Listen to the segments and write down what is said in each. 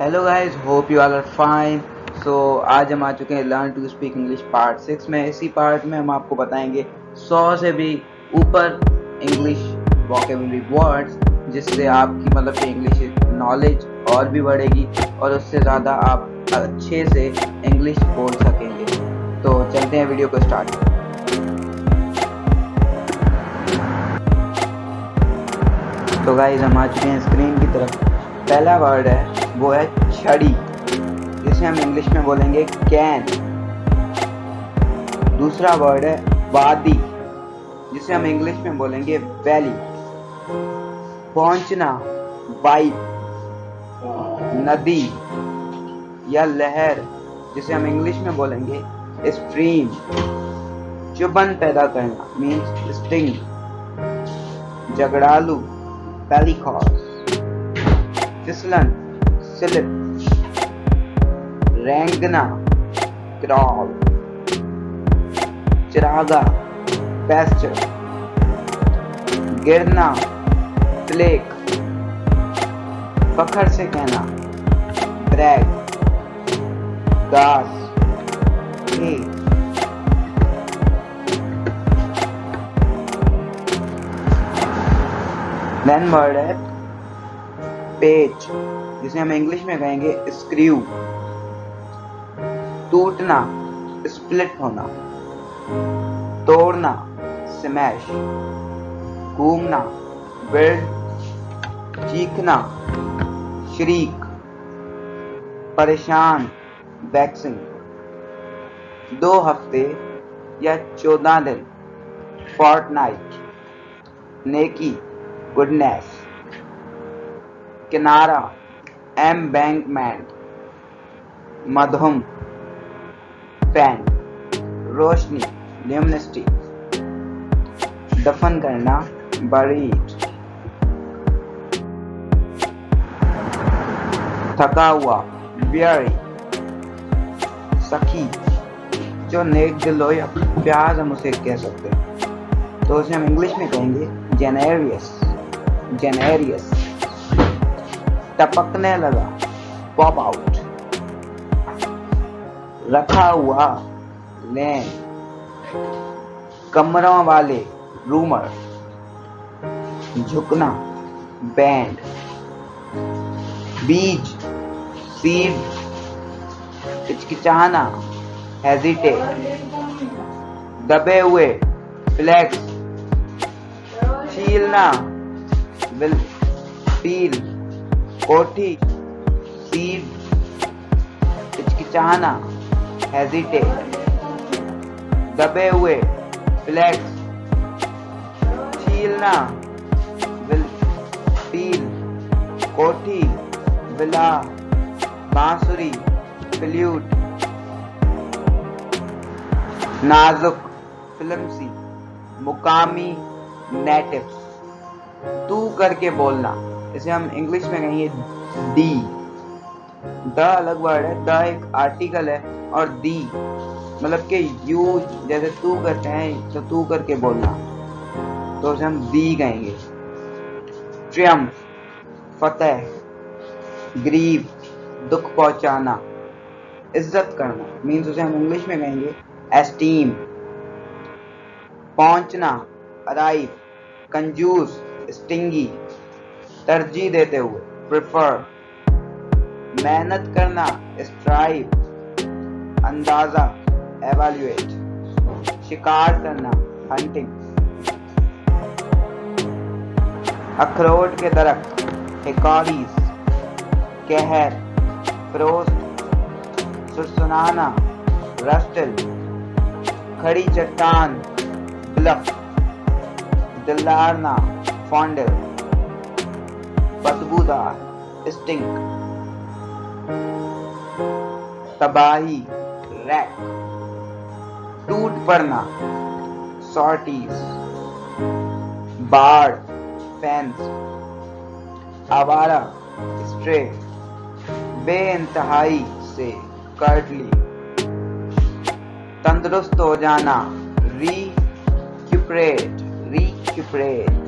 Hello guys hope you all are fine so آج ہم آ چکے ہیں learn to speak English part six میں۔ اسی پارٹ میں ہم آپ کو بتائیں گے سو سے بھی اوپر انگلش واکیبلری ورڈس جس سے آپ کی مطلب کہ انگلش نالج اور بھی بڑھے گی اور اس سے زیادہ آپ اچھے سے انگلش بول سکیں گے۔ تو چلتے ہیں ویڈیو کو اسٹارٹ تو گائز ہم آ چکے ہیں اسکرین کی طرف۔ پہلا ورڈ ہے وہ ہے چھڑی، جسے ہم انگلش میں بولیں گے کین۔ دوسرا ورڈ ہے وادی، جسے ہم انگلش میں بولیں گے ویلی۔ پہنچنا وائپ ندی یا لہر، جسے ہم انگلش میں بولیں گے اسٹریم۔ چبن پیدا کرنا مینس اسٹنگ جھگڑالو پیلیکاس پھسلن سلپ رینگنا کرال چراغا پیسچر گرنا فلیک فخر سے کہنا بریک گاس کھیت دین ورڈ page. جسے ہم انگلش میں کہیں گے اسکریو۔ ٹوٹنا اسپلٹ ہونا۔ توڑنا، سمیش۔ گھومنا بلڈ چیخنا، شریک۔ پریشان ویکسنگ دو ہفتے یا چودہ دن۔ فارٹ نائٹ نیکی، گڈنیس۔ کنارہ۔ ایم بینک مین مدھم پین روشنی لیمنسٹی دفن کرنا بریٹ تھکا ہوا بیاری سکی جو نیک دل ہو یا پیاز ہم اسے کہہ سکتے ہیں تو اسے ہم انگلش میں کہیں گے جنیریس جنیریس ٹپکنے لگا۔ Pop out. رکھا ہوا لین۔ کمروں والے رومر۔ جھکنا۔ بینڈ۔ بیج۔ سیڈ۔ ہچکچانا ہیزیٹیٹ۔ دبے ہوئے فلیکس۔ چھیلنا۔ ول پیل کوٹھی سیڈ ہچکچانا ہیزیٹیٹ دبے ہوئے فلیکس چھیلنا ول کوٹھی بلا بانسری فلیوٹ نازک فلمسی مقامی نیٹو تو کر کے بولنا جسے ہم انگلش میں کہیں گے دی۔ دا الگ ورڈ ہے، دا ایک آرٹیکل ہے اور دی۔ مطلب کہ یو جیسے تو کرتے ہیں تو تو کر کے بولنا۔ تو اسے ہم دی کہیں گے۔ ٹریم، فتح گریب دکھ پہنچانا، عزت کرنا۔ مینس اسے ہم انگلش میں کہیں گے ایسٹیم پہنچنا ادائب کنجوس اسٹنگی ترجیح دیتے ہوئے پریفر محنت کرنا اسٹرائپ اندازہ ایویلویٹ شکار کرنا ہنٹنگ اخروٹ کے درخت ہکاریز کہر فروست سرسنانا رسٹل کھڑی چٹان، بلف دلارنا فونڈل بدبو اسٹنک تباہی ریک ٹوٹ پڑنا سارٹیز باڑ فینس آوارہ اسٹرے بے انتہائی سے کرٹلی تندرست ہو جانا ریپریٹ ری کیپریٹ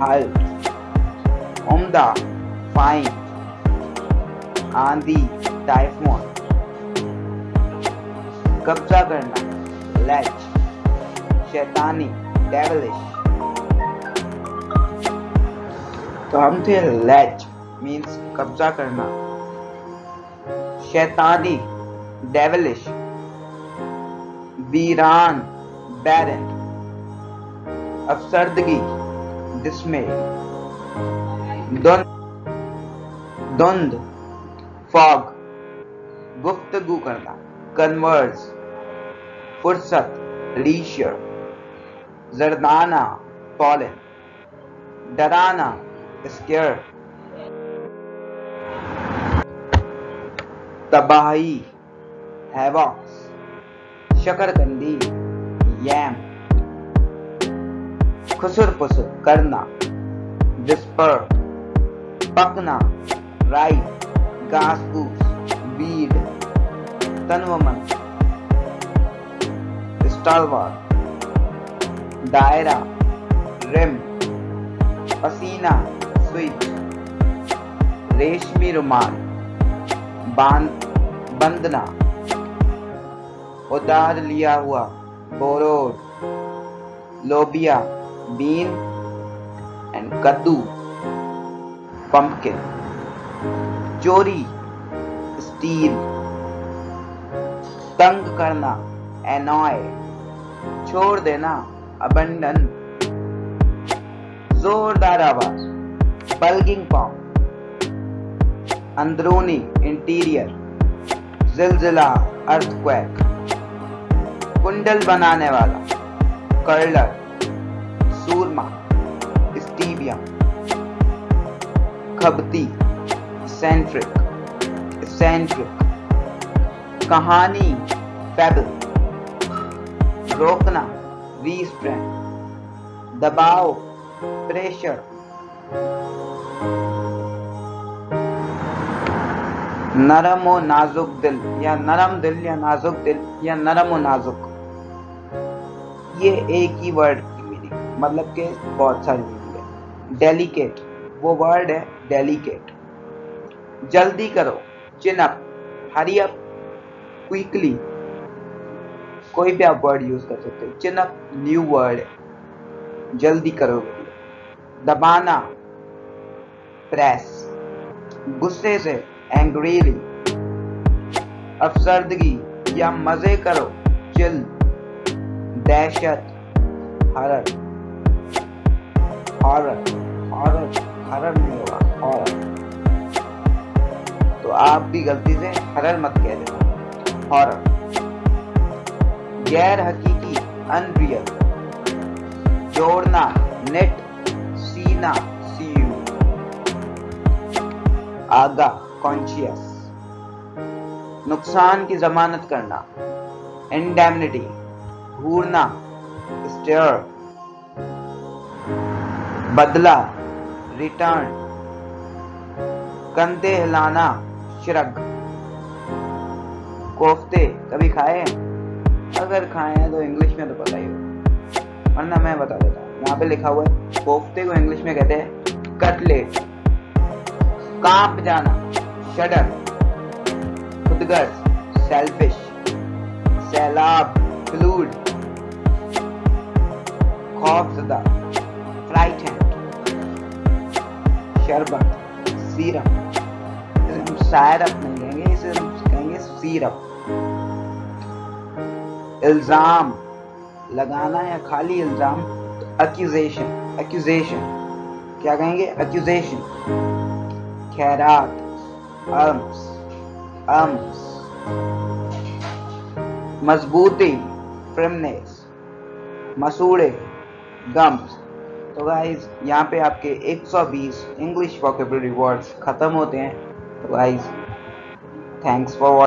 halt عمدہ fine آندھی typhoon قبضہ کرنا latch شیطانی devilish تو ہم تھے latch means قبضہ کرنا۔ شیطانی devilish ویران بیرن افسردگی ڈسمے دند، فاگ، گفتگو کرنا کنورس فرصت لیشر زردانہ پالن ڈرانا اسکیئر تباہی ہیواکس شکر کندی یم۔ خسر پسر کرنا ڈسپر پکنا رائٹ گاس پوس بیڈ تنومن اسٹالوار دائرہ رم پسینہ، سوئچ، ریشمی رومال بندنا اتار لیا ہوا بوروڈ لوبیا بین اینڈ کدو پمپکن چوری اسٹیل تنگ کرنا اینوائے چھوڑ دینا ابنڈن زوردار آواز بلگنگ پاؤں اندرونی انٹیریئر زلزلہ ارتھ کویک کنڈل بنانے والا کرلر اسٹیبیم کھبتی سینٹرک سینٹرک کہانی فیبل روکنا ریسٹرین دباؤ پریشر نرم و نازک دل یا نرم دل یا نازک دل یا نرم و نازک یہ ایک ہی ورڈ کی میننگ مطلب کہ بہت ساری میننگ ڈیلیکیٹ وہ ورڈ ہے ڈیلیکیٹ جلدی کرو. چن اپ ہری اپ کوئکلی کوئی بھی آپ ورڈ یوز کر سکتے چن اپ نیو ورڈ ہے. جلدی کرو. دبانا. پریس غصے سے. اینگریلی افسردگی. یا مزے کرو. چل دہشت. ہرر ہارر ہارر ہرر نہیں ہوگا ہارر تو آپ بھی غلطی سے ہرر مت کہہ دینا. ہارر غیر حقیقی ان ریئل جوڑنا نیٹ سینا، سیو. آگا کانشیس نقصان کی ضمانت کرنا. انڈیمنٹی گھورنا اسٹیئر بدلہ ریٹرن کندھے ہلانا شرگ کوفتے کبھی کھائے؟ ہیں اگر کھائے ہیں تو انگلش میں تو پتہ ہی ہو ورنہ میں بتا دیتا ہوں، یہاں پہ لکھا ہوا ہے، کوفتے کو انگلش میں کہتے ہیں کٹلیٹ۔ کانپ جانا، شڈر۔ خودگرز سیلفش سیلاب، فلوڈ۔ خوف زدہ فرائٹنڈ شربت، سیرپ۔ ہم سائرپ نہیں کہیں گے، اسے ہم کہیں گے سیرپ۔ الزام، لگانا یا خالی الزام اکیوزیشن اکیوزیشن کیا کہیں گے؟ اکیوزیشن خیرات ارمس ارمس مضبوطی فرمنیس مسوڑے گمس گائز یہاں پہ آپ کے ایک سو بیس انگلش واکیبلری ورڈز ختم ہوتے ہیں. تو گائز تھینکس فار واچ